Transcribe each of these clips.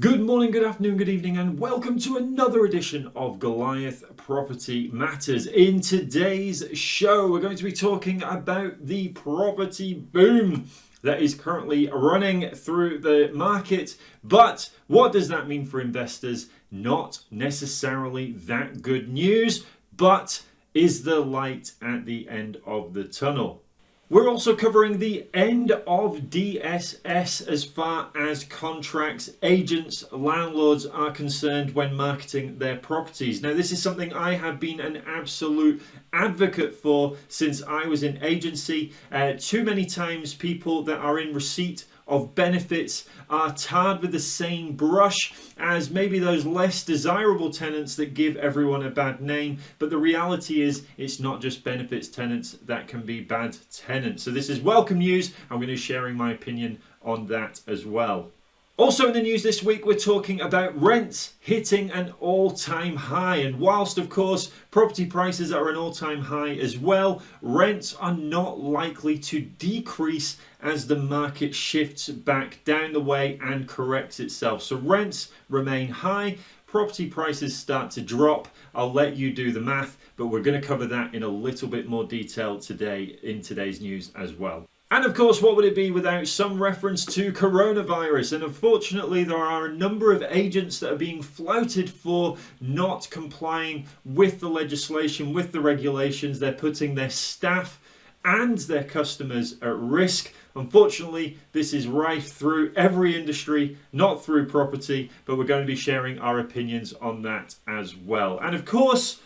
Good morning, good afternoon, good evening, and welcome to another edition of Goliath Property Matters. In today's show, we're going to be talking about the property boom that is currently running through the market. But what does that mean for investors? Not necessarily that good news, but is the light at the end of the tunnel? We're also covering the end of DSS as far as contracts, agents, landlords are concerned when marketing their properties. Now, this is something I have been an absolute advocate for since I was in agency. Uh, too many times, people that are in receipt of benefits are tarred with the same brush as maybe those less desirable tenants that give everyone a bad name. But the reality is it's not just benefits tenants that can be bad tenants. So this is welcome news. I'm going to be sharing my opinion on that as well. Also in the news this week, we're talking about rents hitting an all-time high. And whilst, of course, property prices are an all-time high as well, rents are not likely to decrease as the market shifts back down the way and corrects itself. So rents remain high, property prices start to drop. I'll let you do the math, but we're going to cover that in a little bit more detail today in today's news as well. And of course, what would it be without some reference to coronavirus? And unfortunately, there are a number of agents that are being flouted for not complying with the legislation, with the regulations. They're putting their staff and their customers at risk. Unfortunately, this is rife through every industry, not through property, but we're going to be sharing our opinions on that as well. And of course,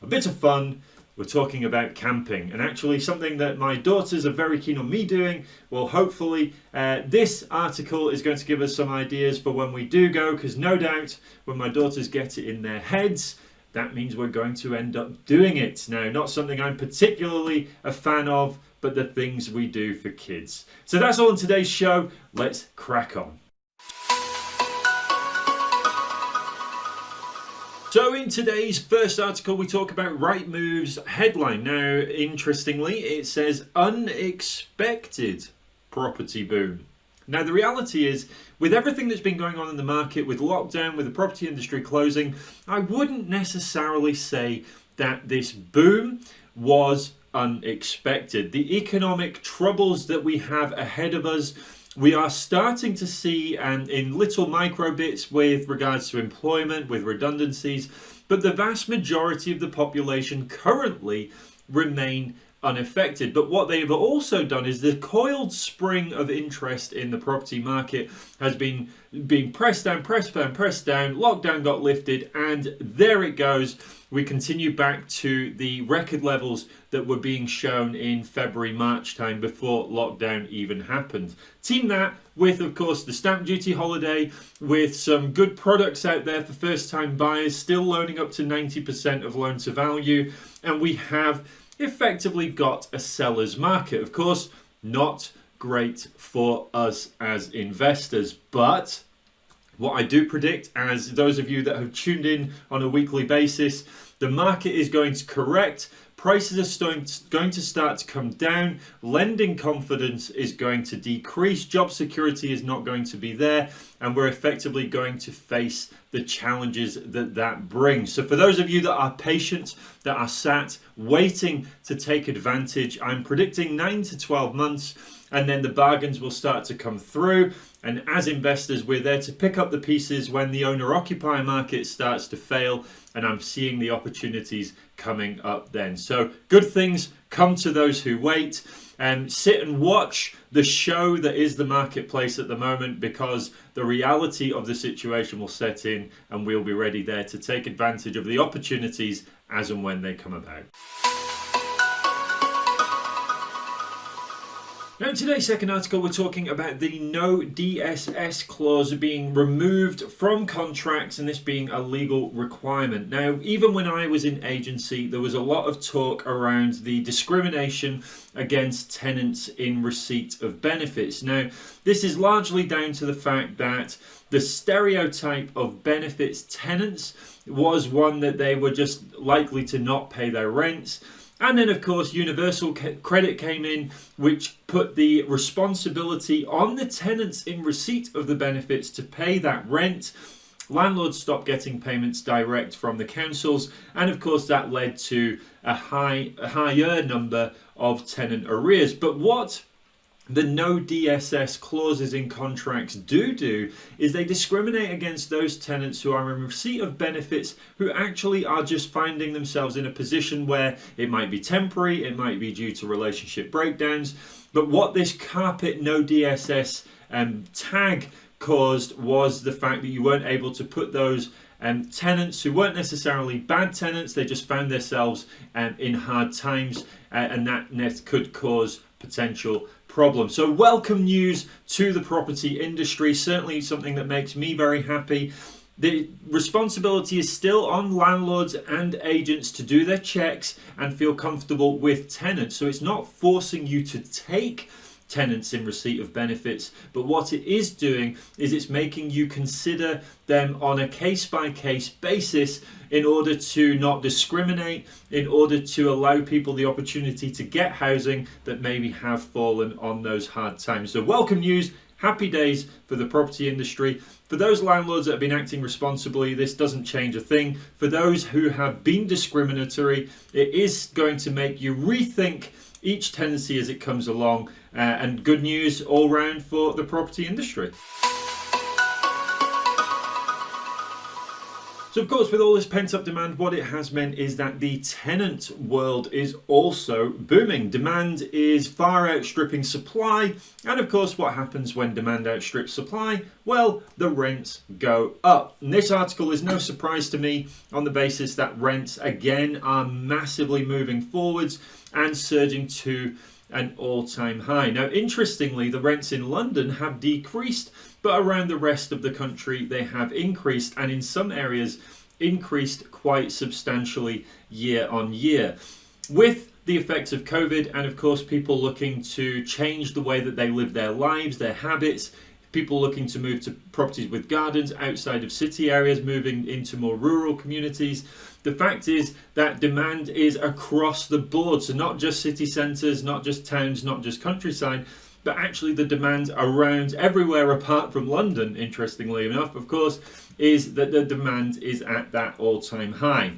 a bit of fun we're talking about camping. And actually something that my daughters are very keen on me doing well hopefully uh, this article is going to give us some ideas for when we do go because no doubt when my daughters get it in their heads that means we're going to end up doing it. Now not something I'm particularly a fan of but the things we do for kids. So that's all in today's show. Let's crack on So in today's first article we talk about Rightmove's headline. Now interestingly it says unexpected property boom. Now the reality is with everything that's been going on in the market with lockdown, with the property industry closing, I wouldn't necessarily say that this boom was unexpected. The economic troubles that we have ahead of us we are starting to see um, in little micro bits with regards to employment, with redundancies, but the vast majority of the population currently remain unaffected. But what they've also done is the coiled spring of interest in the property market has been being pressed down, pressed down, pressed down, lockdown got lifted, and there it goes. We continue back to the record levels that were being shown in February, March time before lockdown even happened. Team that with, of course, the stamp duty holiday, with some good products out there for first time buyers, still loaning up to 90% of loan to value, and we have effectively got a seller's market. Of course, not great for us as investors, but what I do predict, as those of you that have tuned in on a weekly basis, the market is going to correct prices are going to start to come down, lending confidence is going to decrease, job security is not going to be there, and we're effectively going to face the challenges that that brings. So for those of you that are patient, that are sat waiting to take advantage, I'm predicting 9 to 12 months and then the bargains will start to come through. And as investors, we're there to pick up the pieces when the owner-occupier market starts to fail, and I'm seeing the opportunities coming up then. So good things come to those who wait and sit and watch the show that is the marketplace at the moment because the reality of the situation will set in and we'll be ready there to take advantage of the opportunities as and when they come about. Now in today's second article we're talking about the no DSS clause being removed from contracts and this being a legal requirement. Now even when I was in agency there was a lot of talk around the discrimination against tenants in receipt of benefits. Now this is largely down to the fact that the stereotype of benefits tenants was one that they were just likely to not pay their rents And then, of course, Universal Credit came in, which put the responsibility on the tenants in receipt of the benefits to pay that rent. Landlords stopped getting payments direct from the councils, and of course, that led to a high, a higher number of tenant arrears. But what the no DSS clauses in contracts do do is they discriminate against those tenants who are in receipt of benefits who actually are just finding themselves in a position where it might be temporary, it might be due to relationship breakdowns. But what this carpet no DSS um, tag caused was the fact that you weren't able to put those um, tenants who weren't necessarily bad tenants, they just found themselves um, in hard times, uh, and that could cause potential problem. So welcome news to the property industry, certainly something that makes me very happy. The responsibility is still on landlords and agents to do their checks and feel comfortable with tenants. So it's not forcing you to take tenants in receipt of benefits. But what it is doing is it's making you consider them on a case by case basis in order to not discriminate, in order to allow people the opportunity to get housing that maybe have fallen on those hard times. So, welcome news. Happy days for the property industry. For those landlords that have been acting responsibly, this doesn't change a thing. For those who have been discriminatory, it is going to make you rethink each tenancy as it comes along uh, and good news all round for the property industry. So of course with all this pent up demand what it has meant is that the tenant world is also booming. Demand is far outstripping supply and of course what happens when demand outstrips supply? Well the rents go up. And this article is no surprise to me on the basis that rents again are massively moving forwards and surging to an all-time high. Now, interestingly, the rents in London have decreased, but around the rest of the country they have increased, and in some areas increased quite substantially year on year. With the effects of COVID, and of course, people looking to change the way that they live their lives, their habits, people looking to move to properties with gardens outside of city areas, moving into more rural communities. The fact is that demand is across the board. So not just city centres, not just towns, not just countryside, but actually the demand around everywhere apart from London, interestingly enough, of course, is that the demand is at that all-time high.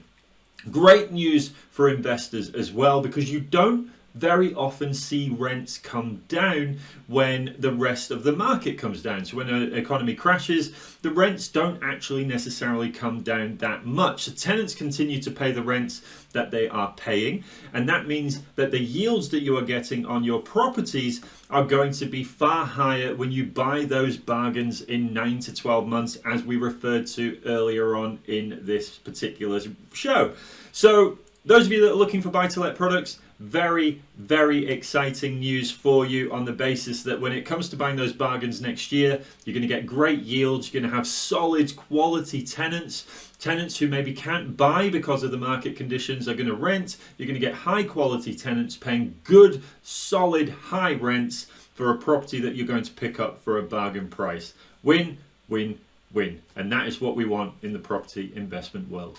Great news for investors as well because you don't very often see rents come down when the rest of the market comes down. So when an economy crashes, the rents don't actually necessarily come down that much. So tenants continue to pay the rents that they are paying, and that means that the yields that you are getting on your properties are going to be far higher when you buy those bargains in 9 to 12 months as we referred to earlier on in this particular show. So those of you that are looking for buy-to-let products, very, very exciting news for you on the basis that when it comes to buying those bargains next year, you're going to get great yields, you're going to have solid quality tenants, tenants who maybe can't buy because of the market conditions are going to rent, you're going to get high quality tenants paying good, solid, high rents for a property that you're going to pick up for a bargain price. Win, win, win. And that is what we want in the property investment world.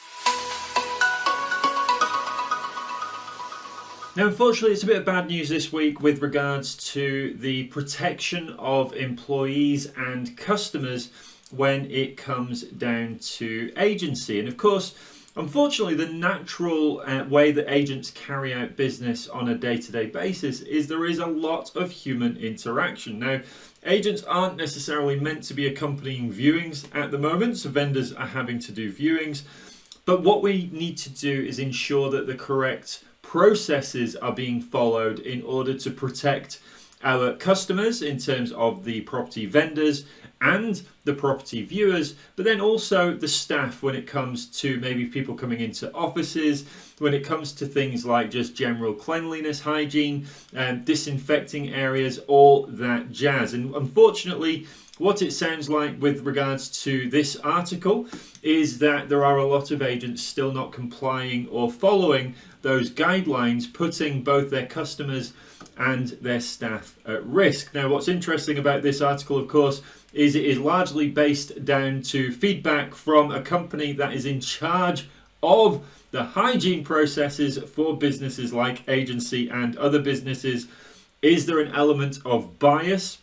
Now, unfortunately, it's a bit of bad news this week with regards to the protection of employees and customers when it comes down to agency. And of course, unfortunately, the natural uh, way that agents carry out business on a day to day basis is there is a lot of human interaction. Now, agents aren't necessarily meant to be accompanying viewings at the moment, so vendors are having to do viewings. But what we need to do is ensure that the correct processes are being followed in order to protect our customers in terms of the property vendors and the property viewers, but then also the staff when it comes to maybe people coming into offices, when it comes to things like just general cleanliness, hygiene, and disinfecting areas, all that jazz. And unfortunately, what it sounds like with regards to this article is that there are a lot of agents still not complying or following those guidelines, putting both their customers and their staff at risk. Now, what's interesting about this article, of course, is it is largely based down to feedback from a company that is in charge of the hygiene processes for businesses like agency and other businesses. Is there an element of bias?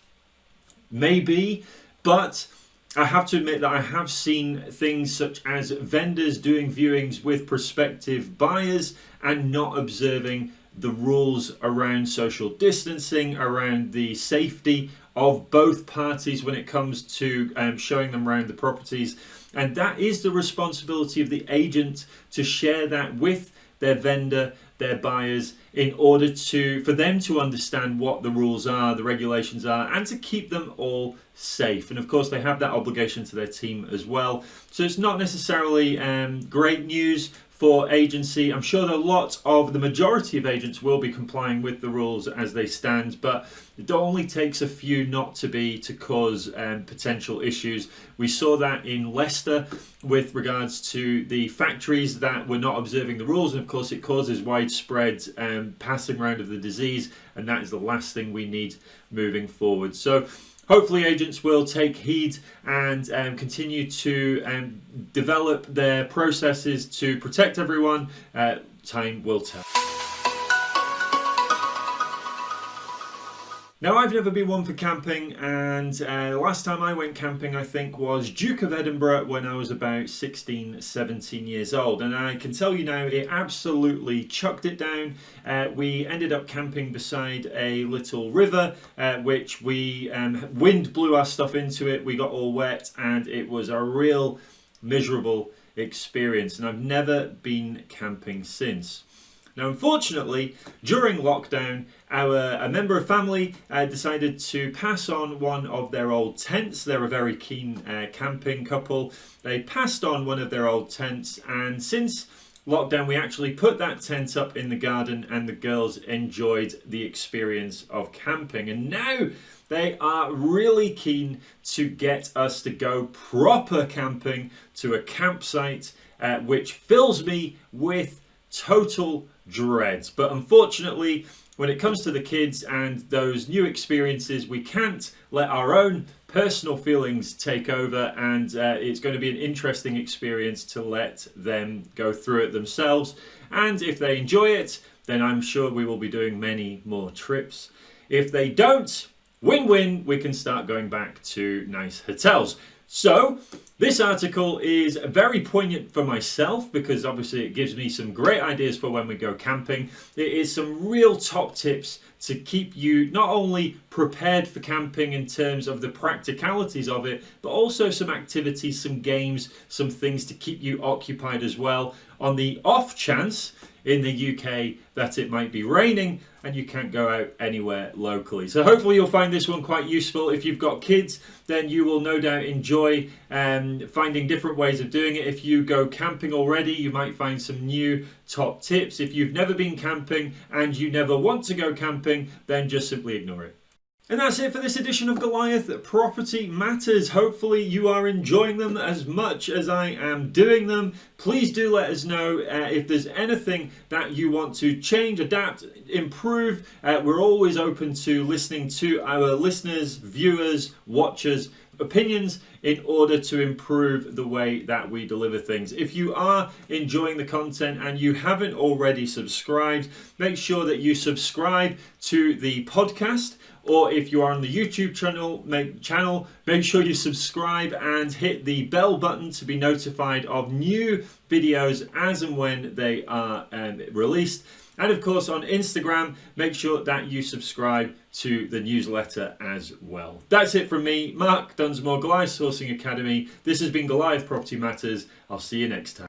Maybe, but I have to admit that I have seen things such as vendors doing viewings with prospective buyers and not observing the rules around social distancing, around the safety of both parties when it comes to um, showing them around the properties. And that is the responsibility of the agent to share that with their vendor, their buyers, in order to for them to understand what the rules are, the regulations are, and to keep them all safe. And of course, they have that obligation to their team as well. So it's not necessarily um, great news for agency. I'm sure that a lot of the majority of agents will be complying with the rules as they stand, but it only takes a few not to be to cause um, potential issues. We saw that in Leicester with regards to the factories that were not observing the rules, and of course, it causes widespread um, passing around of the disease, and that is the last thing we need moving forward. So hopefully agents will take heed and um, continue to um, develop their processes to protect everyone. Uh, time will tell. Now I've never been one for camping and uh, last time I went camping I think was Duke of Edinburgh when I was about 16 17 years old and I can tell you now it absolutely chucked it down. Uh, we ended up camping beside a little river uh, which we um, wind blew our stuff into it we got all wet and it was a real miserable experience and I've never been camping since. Now, unfortunately, during lockdown, our a member of family uh, decided to pass on one of their old tents. They're a very keen uh, camping couple. They passed on one of their old tents, and since lockdown, we actually put that tent up in the garden, and the girls enjoyed the experience of camping. And now they are really keen to get us to go proper camping to a campsite, uh, which fills me with total dread. But unfortunately, when it comes to the kids and those new experiences, we can't let our own personal feelings take over and uh, it's going to be an interesting experience to let them go through it themselves. And if they enjoy it, then I'm sure we will be doing many more trips. If they don't, win-win, we can start going back to nice hotels. So this article is very poignant for myself because obviously it gives me some great ideas for when we go camping. It is some real top tips to keep you not only prepared for camping in terms of the practicalities of it, but also some activities, some games, some things to keep you occupied as well. On the off chance in the UK that it might be raining and you can't go out anywhere locally. So hopefully you'll find this one quite useful. If you've got kids, then you will no doubt enjoy um, finding different ways of doing it. If you go camping already, you might find some new top tips. If you've never been camping and you never want to go camping, then just simply ignore it. And that's it for this edition of Goliath Property Matters. Hopefully you are enjoying them as much as I am doing them. Please do let us know uh, if there's anything that you want to change, adapt, improve. Uh, we're always open to listening to our listeners, viewers, watchers, opinions in order to improve the way that we deliver things. If you are enjoying the content and you haven't already subscribed, make sure that you subscribe to the podcast or if you are on the YouTube channel, make, channel, make sure you subscribe and hit the bell button to be notified of new videos as and when they are um, released. And of course on Instagram, make sure that you subscribe to the newsletter as well. That's it from me, Mark Dunsmore, Goliath Sourcing Academy. This has been Goliath Property Matters. I'll see you next time.